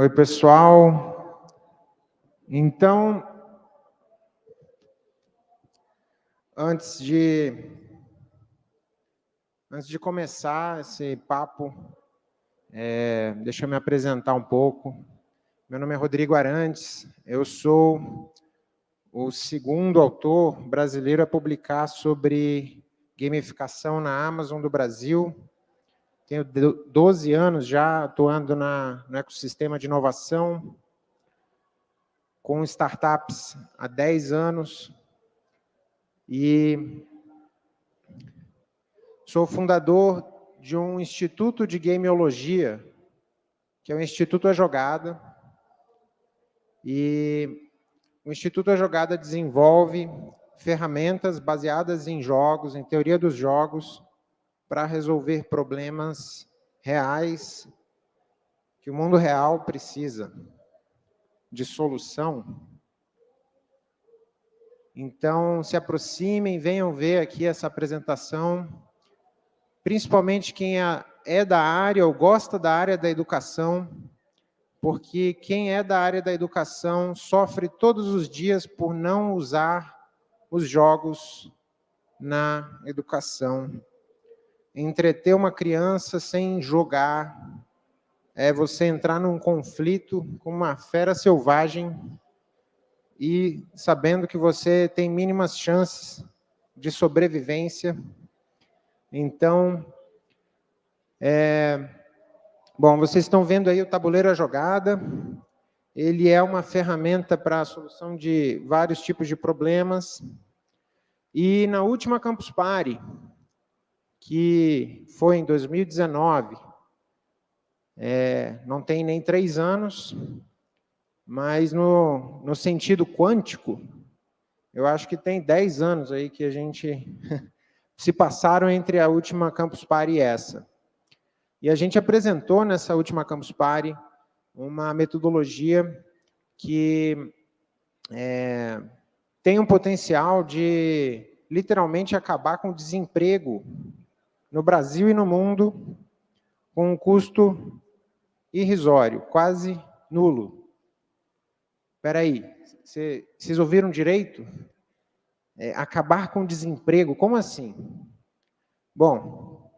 Oi, pessoal. Então, antes de antes de começar esse papo, é, deixa eu me apresentar um pouco. Meu nome é Rodrigo Arantes, eu sou o segundo autor brasileiro a publicar sobre gamificação na Amazon do Brasil. Tenho 12 anos já atuando na, no ecossistema de inovação, com startups há 10 anos, e sou fundador de um instituto de gameologia, que é o Instituto A Jogada, e o Instituto A Jogada desenvolve ferramentas baseadas em jogos, em teoria dos jogos, para resolver problemas reais que o mundo real precisa de solução. Então, se aproximem, venham ver aqui essa apresentação, principalmente quem é, é da área ou gosta da área da educação, porque quem é da área da educação sofre todos os dias por não usar os jogos na educação. Entreter uma criança sem jogar é você entrar num conflito com uma fera selvagem e sabendo que você tem mínimas chances de sobrevivência. Então, é, Bom, vocês estão vendo aí o tabuleiro a jogada. Ele é uma ferramenta para a solução de vários tipos de problemas. E na última Campus Party, que foi em 2019, é, não tem nem três anos, mas no, no sentido quântico, eu acho que tem dez anos aí que a gente se passaram entre a última Campus Party e essa. E a gente apresentou nessa última Campus Party uma metodologia que é, tem um potencial de literalmente acabar com o desemprego no Brasil e no mundo com um custo irrisório, quase nulo. Espera aí, vocês ouviram direito? É, acabar com o desemprego, como assim? Bom,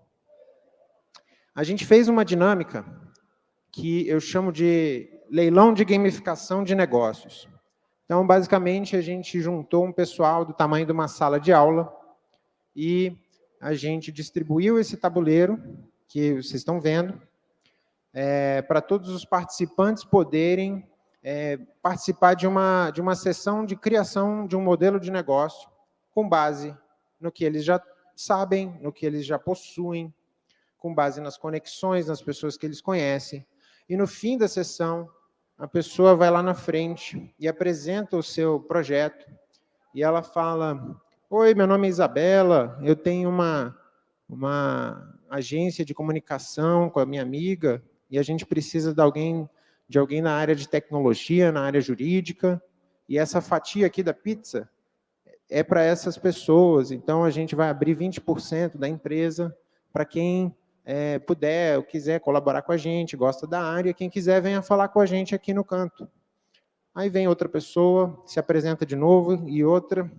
a gente fez uma dinâmica que eu chamo de leilão de gamificação de negócios. Então, basicamente, a gente juntou um pessoal do tamanho de uma sala de aula e a gente distribuiu esse tabuleiro, que vocês estão vendo, é, para todos os participantes poderem é, participar de uma, de uma sessão de criação de um modelo de negócio com base no que eles já sabem, no que eles já possuem, com base nas conexões, nas pessoas que eles conhecem. E no fim da sessão, a pessoa vai lá na frente e apresenta o seu projeto. E ela fala, oi, meu nome é Isabela, eu tenho uma, uma agência de comunicação com a minha amiga, e a gente precisa de alguém, de alguém na área de tecnologia, na área jurídica, e essa fatia aqui da pizza é para essas pessoas, então a gente vai abrir 20% da empresa para quem é, puder ou quiser colaborar com a gente, gosta da área, quem quiser venha falar com a gente aqui no canto. Aí vem outra pessoa, se apresenta de novo, e outra.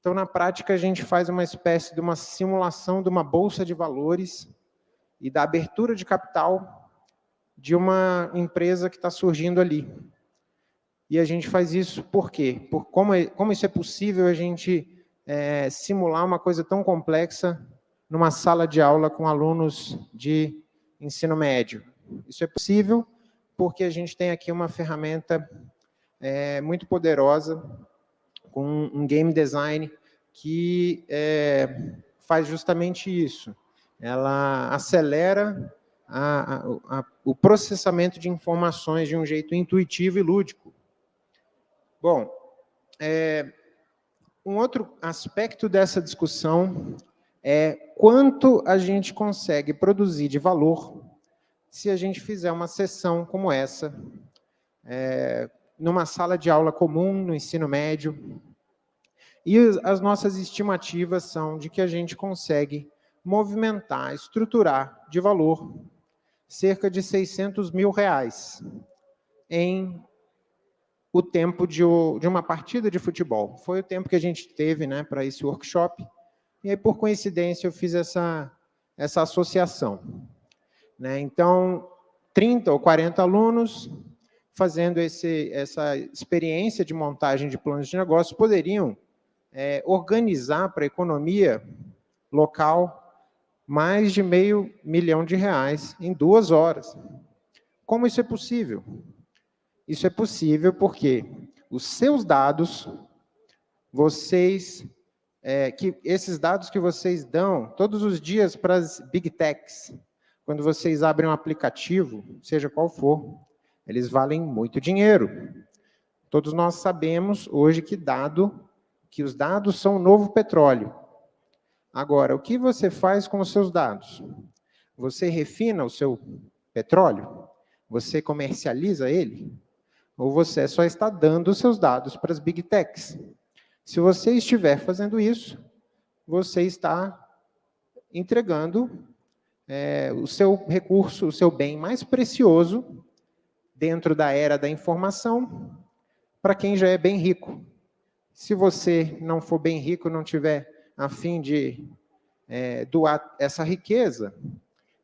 Então, na prática, a gente faz uma espécie de uma simulação de uma bolsa de valores e da abertura de capital de uma empresa que está surgindo ali. E a gente faz isso por quê? Por como, é, como isso é possível a gente é, simular uma coisa tão complexa numa sala de aula com alunos de ensino médio. Isso é possível porque a gente tem aqui uma ferramenta é, muito poderosa com um game design que é, faz justamente isso. Ela acelera a, a, a, o processamento de informações de um jeito intuitivo e lúdico. Bom, é, um outro aspecto dessa discussão é quanto a gente consegue produzir de valor se a gente fizer uma sessão como essa, é, numa sala de aula comum, no ensino médio. E as nossas estimativas são de que a gente consegue movimentar, estruturar de valor cerca de 600 mil reais em o tempo de, uma partida de futebol. Foi o tempo que a gente teve né, para esse workshop, e aí, por coincidência, eu fiz essa, essa associação. Né? Então, 30 ou 40 alunos fazendo esse, essa experiência de montagem de planos de negócio poderiam é, organizar para a economia local mais de meio milhão de reais em duas horas. Como isso é possível? Isso é possível porque os seus dados, vocês, é, que esses dados que vocês dão todos os dias para as big techs, quando vocês abrem um aplicativo, seja qual for, eles valem muito dinheiro. Todos nós sabemos hoje que dado, que os dados são o novo petróleo. Agora, o que você faz com os seus dados? Você refina o seu petróleo? Você comercializa ele? ou você só está dando os seus dados para as big techs. Se você estiver fazendo isso, você está entregando é, o seu recurso, o seu bem mais precioso dentro da era da informação para quem já é bem rico. Se você não for bem rico, não tiver a fim de é, doar essa riqueza,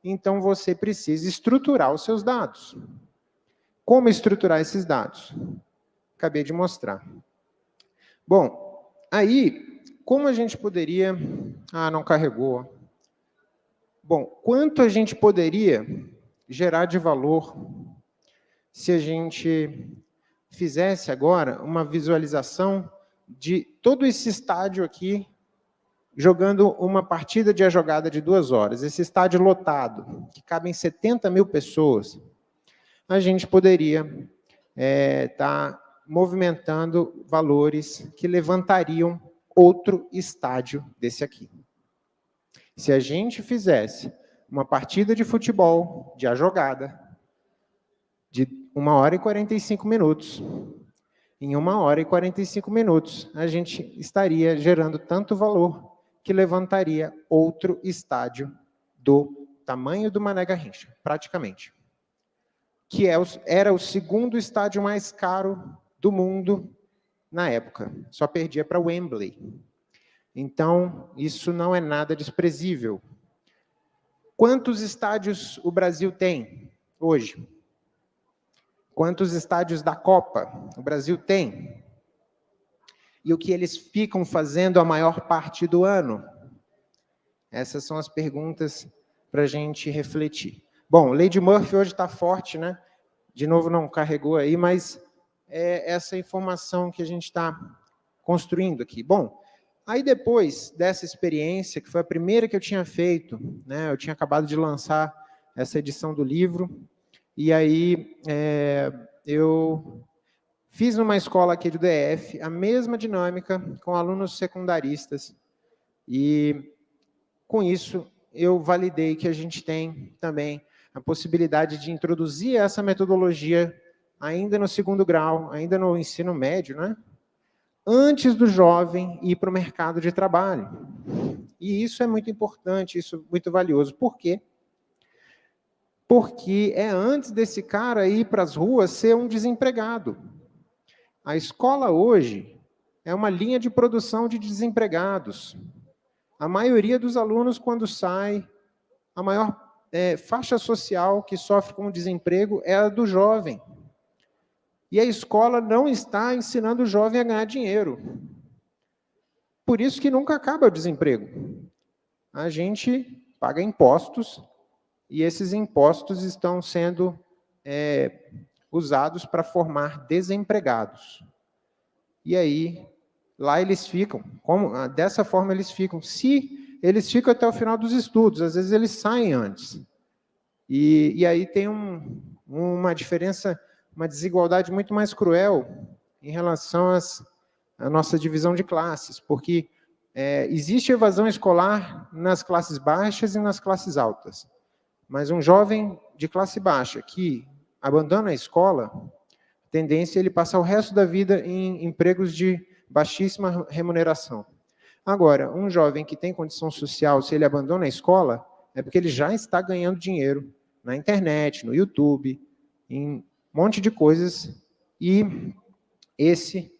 então você precisa estruturar os seus dados. Como estruturar esses dados? Acabei de mostrar. Bom, aí, como a gente poderia... Ah, não carregou. Bom, quanto a gente poderia gerar de valor se a gente fizesse agora uma visualização de todo esse estádio aqui jogando uma partida de a jogada de duas horas. Esse estádio lotado, que cabem 70 mil pessoas a gente poderia estar é, tá movimentando valores que levantariam outro estádio desse aqui. Se a gente fizesse uma partida de futebol, de a jogada, de 1 hora e 45 minutos, em 1 hora e 45 minutos, a gente estaria gerando tanto valor que levantaria outro estádio do tamanho do Mané Garrincha, praticamente que é era o segundo estádio mais caro do mundo na época. Só perdia para Wembley. Então, isso não é nada desprezível. Quantos estádios o Brasil tem hoje? Quantos estádios da Copa o Brasil tem? E o que eles ficam fazendo a maior parte do ano? Essas são as perguntas para a gente refletir. Bom, Lady Murphy hoje está forte, né? De novo, não carregou aí, mas é essa informação que a gente está construindo aqui. Bom, aí depois dessa experiência, que foi a primeira que eu tinha feito, né? Eu tinha acabado de lançar essa edição do livro, e aí é, eu fiz numa escola aqui do DF a mesma dinâmica com alunos secundaristas, e com isso eu validei que a gente tem também a possibilidade de introduzir essa metodologia ainda no segundo grau, ainda no ensino médio, né? antes do jovem ir para o mercado de trabalho. E isso é muito importante, isso é muito valioso. Por quê? Porque é antes desse cara ir para as ruas ser um desempregado. A escola hoje é uma linha de produção de desempregados. A maioria dos alunos, quando sai, a maior é, faixa social que sofre com o desemprego é a do jovem. E a escola não está ensinando o jovem a ganhar dinheiro. Por isso que nunca acaba o desemprego. A gente paga impostos e esses impostos estão sendo é, usados para formar desempregados. E aí, lá eles ficam. Como, dessa forma eles ficam. Se eles ficam até o final dos estudos, às vezes eles saem antes. E, e aí tem um, uma diferença, uma desigualdade muito mais cruel em relação às, à nossa divisão de classes, porque é, existe evasão escolar nas classes baixas e nas classes altas. Mas um jovem de classe baixa que abandona a escola, tendência é ele passar o resto da vida em empregos de baixíssima remuneração. Agora, um jovem que tem condição social, se ele abandona a escola, é porque ele já está ganhando dinheiro na internet, no YouTube, em um monte de coisas, e esse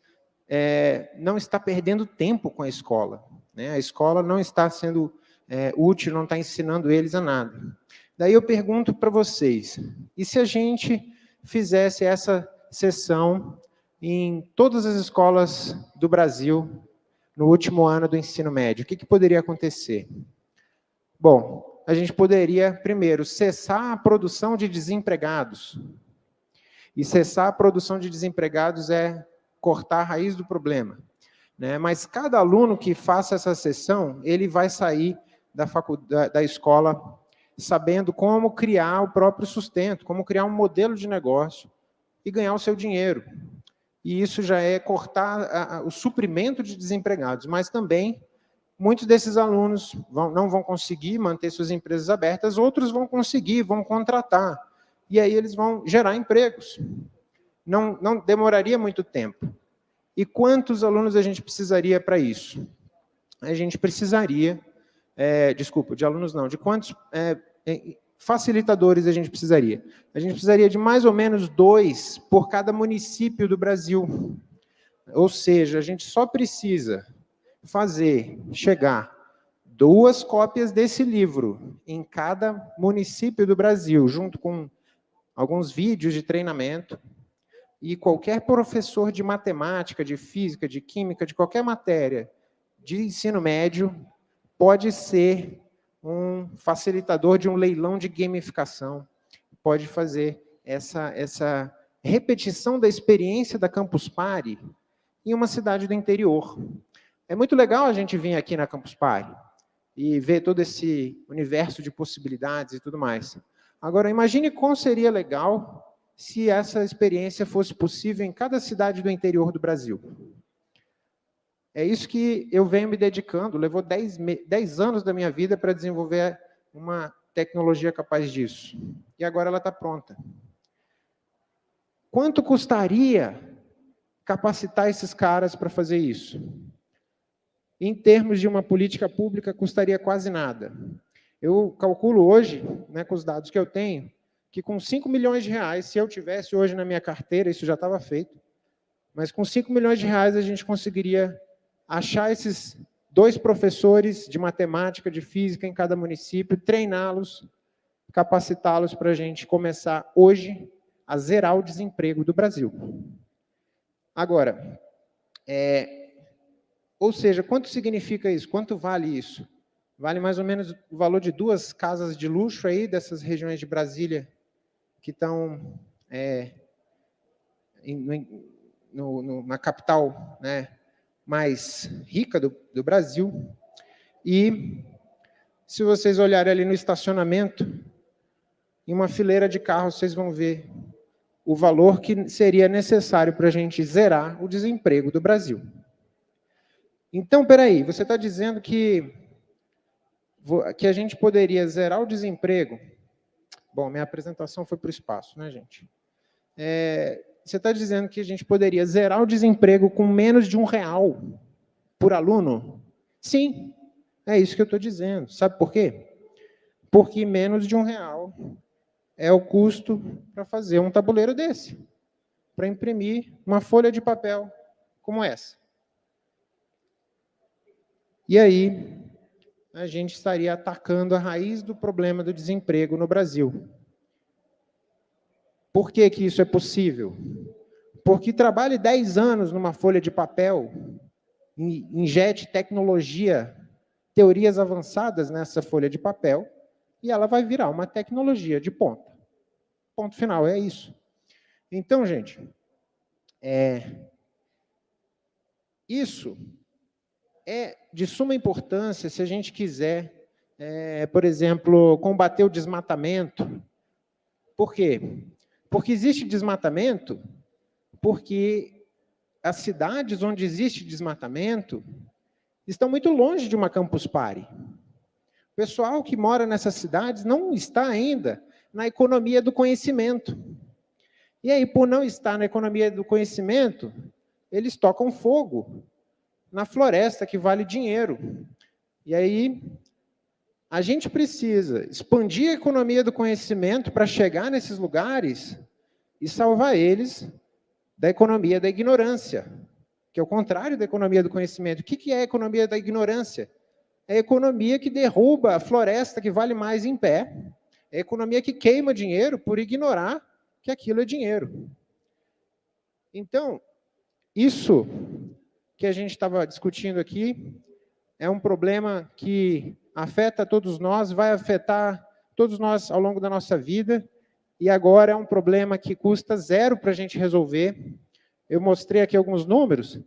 é, não está perdendo tempo com a escola. Né? A escola não está sendo é, útil, não está ensinando eles a nada. Daí eu pergunto para vocês, e se a gente fizesse essa sessão em todas as escolas do Brasil no último ano do ensino médio, o que, que poderia acontecer? Bom, a gente poderia, primeiro, cessar a produção de desempregados. E cessar a produção de desempregados é cortar a raiz do problema. Né? Mas cada aluno que faça essa sessão, ele vai sair da, da escola sabendo como criar o próprio sustento, como criar um modelo de negócio e ganhar o seu dinheiro. E isso já é cortar a, a, o suprimento de desempregados, mas também muitos desses alunos vão, não vão conseguir manter suas empresas abertas, outros vão conseguir, vão contratar, e aí eles vão gerar empregos. Não, não demoraria muito tempo. E quantos alunos a gente precisaria para isso? A gente precisaria é, desculpa, de alunos não, de quantos é, facilitadores a gente precisaria? A gente precisaria de mais ou menos dois por cada município do Brasil. Ou seja, a gente só precisa fazer chegar duas cópias desse livro em cada município do Brasil, junto com alguns vídeos de treinamento, e qualquer professor de matemática, de física, de química, de qualquer matéria de ensino médio pode ser um facilitador de um leilão de gamificação, pode fazer essa, essa repetição da experiência da Campus Party em uma cidade do interior. É muito legal a gente vir aqui na Campus Party e ver todo esse universo de possibilidades e tudo mais. Agora, imagine como seria legal se essa experiência fosse possível em cada cidade do interior do Brasil. É isso que eu venho me dedicando, levou 10, 10 anos da minha vida para desenvolver uma tecnologia capaz disso. E agora ela está pronta. Quanto custaria capacitar esses caras para fazer isso? Em termos de uma política pública, custaria quase nada. Eu calculo hoje, né, com os dados que eu tenho, que com 5 milhões de reais, se eu tivesse hoje na minha carteira, isso já estava feito, mas com 5 milhões de reais a gente conseguiria achar esses dois professores de matemática, de física em cada município, treiná-los, capacitá-los para a gente começar hoje a zerar o desemprego do Brasil. Agora, é, ou seja, quanto significa isso? Quanto vale isso? Vale mais ou menos o valor de duas casas de luxo aí dessas regiões de Brasília que estão é, no, no, na capital né, mais rica do, do Brasil. E se vocês olharem ali no estacionamento, em uma fileira de carros, vocês vão ver o valor que seria necessário para a gente zerar o desemprego do Brasil. Então, peraí, você está dizendo que, que a gente poderia zerar o desemprego? Bom, minha apresentação foi para o espaço, né, gente? É, você está dizendo que a gente poderia zerar o desemprego com menos de um real por aluno? Sim, é isso que eu estou dizendo. Sabe por quê? Porque menos de um real é o custo para fazer um tabuleiro desse, para imprimir uma folha de papel como essa. E aí, a gente estaria atacando a raiz do problema do desemprego no Brasil. Por que, que isso é possível? Porque trabalhe 10 anos numa folha de papel, injete tecnologia, teorias avançadas nessa folha de papel, e ela vai virar uma tecnologia de ponta. Ponto final, é isso. Então, gente, é, isso é de suma importância se a gente quiser, é, por exemplo, combater o desmatamento. Por quê? Porque existe desmatamento, porque as cidades onde existe desmatamento estão muito longe de uma campus party. O pessoal que mora nessas cidades não está ainda na economia do conhecimento. E aí, por não estar na economia do conhecimento, eles tocam fogo na floresta, que vale dinheiro. E aí, a gente precisa expandir a economia do conhecimento para chegar nesses lugares e salvar eles da economia da ignorância, que é o contrário da economia do conhecimento. O que é a economia da ignorância? É a economia que derruba a floresta que vale mais em pé, é a economia que queima dinheiro por ignorar que aquilo é dinheiro. Então, isso que a gente estava discutindo aqui é um problema que afeta todos nós, vai afetar todos nós ao longo da nossa vida, e agora é um problema que custa zero para a gente resolver. Eu mostrei aqui alguns números,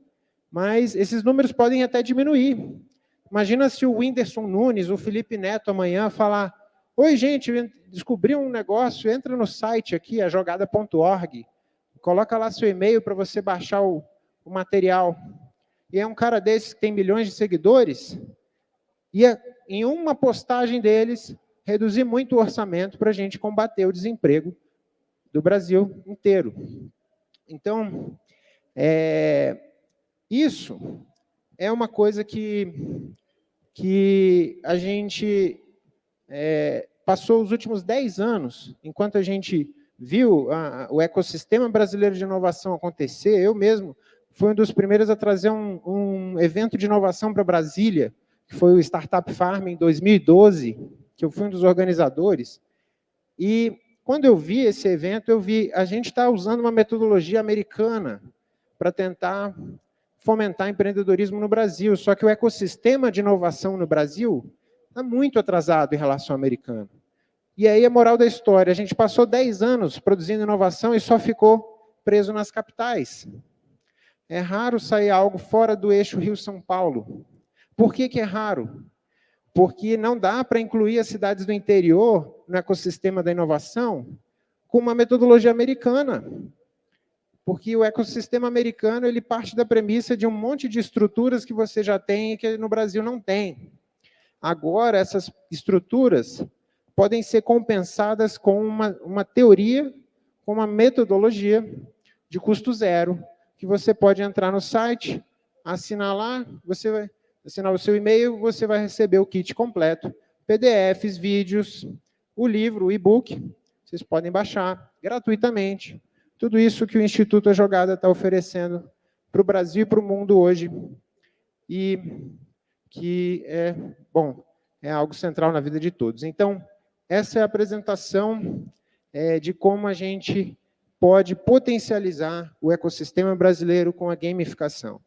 mas esses números podem até diminuir. Imagina se o Whindersson Nunes, o Felipe Neto amanhã falar, oi gente, descobri um negócio, entra no site aqui, a jogada.org, coloca lá seu e-mail para você baixar o, o material e é um cara desses que tem milhões de seguidores, ia, em uma postagem deles, reduzir muito o orçamento para a gente combater o desemprego do Brasil inteiro. Então, é, isso é uma coisa que, que a gente é, passou os últimos 10 anos, enquanto a gente viu a, o ecossistema brasileiro de inovação acontecer, eu mesmo foi um dos primeiros a trazer um, um evento de inovação para Brasília, que foi o Startup Farm em 2012, que eu fui um dos organizadores. E quando eu vi esse evento, eu vi, a gente está usando uma metodologia americana para tentar fomentar empreendedorismo no Brasil, só que o ecossistema de inovação no Brasil está muito atrasado em relação ao americano. E aí a moral da história, a gente passou 10 anos produzindo inovação e só ficou preso nas capitais. É raro sair algo fora do eixo Rio-São Paulo. Por que, que é raro? Porque não dá para incluir as cidades do interior no ecossistema da inovação com uma metodologia americana. Porque o ecossistema americano ele parte da premissa de um monte de estruturas que você já tem e que no Brasil não tem. Agora, essas estruturas podem ser compensadas com uma, uma teoria, com uma metodologia de custo zero, que você pode entrar no site, assinar lá, você vai assinar o seu e-mail, você vai receber o kit completo, PDFs, vídeos, o livro, o e-book, vocês podem baixar gratuitamente. Tudo isso que o Instituto A Jogada está oferecendo para o Brasil e para o mundo hoje. E que é, bom, é algo central na vida de todos. Então, essa é a apresentação é, de como a gente pode potencializar o ecossistema brasileiro com a gamificação.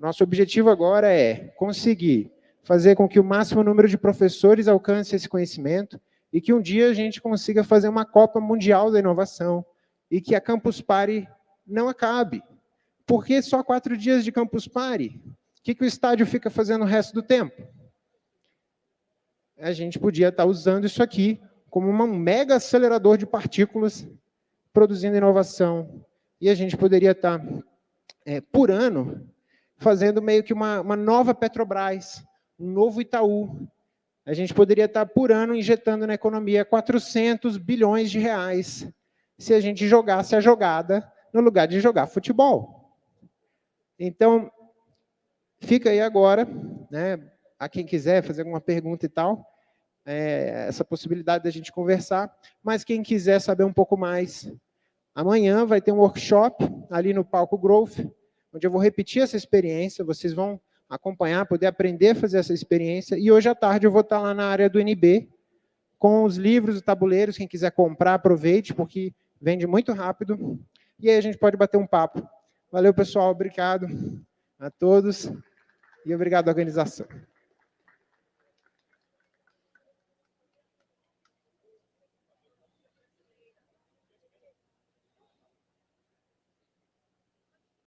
Nosso objetivo agora é conseguir fazer com que o máximo número de professores alcance esse conhecimento e que um dia a gente consiga fazer uma Copa Mundial da Inovação e que a Campus Party não acabe. Por que só quatro dias de Campus Party? O que, que o estádio fica fazendo o resto do tempo? A gente podia estar usando isso aqui como um mega acelerador de partículas produzindo inovação. E a gente poderia estar, é, por ano, fazendo meio que uma, uma nova Petrobras, um novo Itaú. A gente poderia estar, por ano, injetando na economia 400 bilhões de reais se a gente jogasse a jogada no lugar de jogar futebol. Então, fica aí agora, né, a quem quiser fazer alguma pergunta e tal, é, essa possibilidade da gente conversar, mas quem quiser saber um pouco mais, amanhã vai ter um workshop ali no Palco Growth, onde eu vou repetir essa experiência, vocês vão acompanhar, poder aprender a fazer essa experiência, e hoje à tarde eu vou estar lá na área do NB, com os livros e tabuleiros, quem quiser comprar, aproveite, porque vende muito rápido, e aí a gente pode bater um papo. Valeu, pessoal, obrigado a todos, e obrigado à organização.